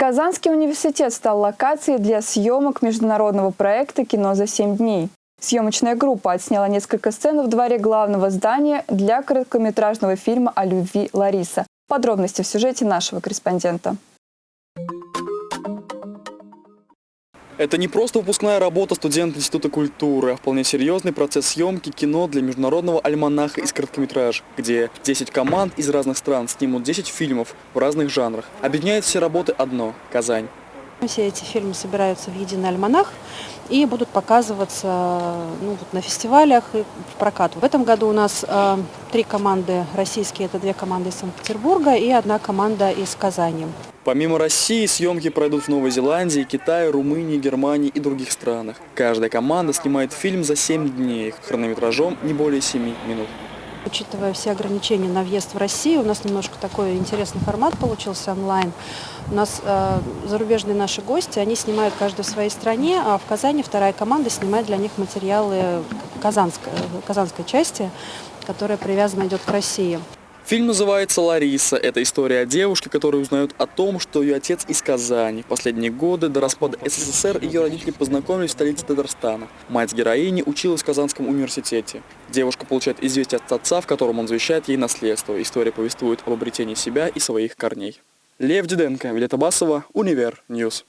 Казанский университет стал локацией для съемок международного проекта «Кино за 7 дней». Съемочная группа отсняла несколько сцен в дворе главного здания для короткометражного фильма о любви Лариса. Подробности в сюжете нашего корреспондента. Это не просто выпускная работа студента Института культуры, а вполне серьезный процесс съемки кино для международного альманаха из короткометраж, где 10 команд из разных стран снимут 10 фильмов в разных жанрах. Объединяет все работы одно – Казань. Все эти фильмы собираются в единый альманах и будут показываться ну, вот на фестивалях и в прокат. В этом году у нас э, три команды российские, это две команды из Санкт-Петербурга и одна команда из Казани. Помимо России, съемки пройдут в Новой Зеландии, Китае, Румынии, Германии и других странах. Каждая команда снимает фильм за 7 дней, хронометражом не более 7 минут. Учитывая все ограничения на въезд в Россию, у нас немножко такой интересный формат получился онлайн. У нас э, зарубежные наши гости, они снимают каждый в своей стране, а в Казани вторая команда снимает для них материалы казанской, казанской части, которая привязана идет к России. Фильм называется «Лариса». Это история о девушке, которая узнает о том, что ее отец из Казани. В последние годы до распада СССР ее родители познакомились в столице Татарстана. Мать героини училась в Казанском университете. Девушка получает известие от отца, в котором он завещает ей наследство. История повествует об обретении себя и своих корней. Лев Диденко, Вилета Басова, Универ Ньюс.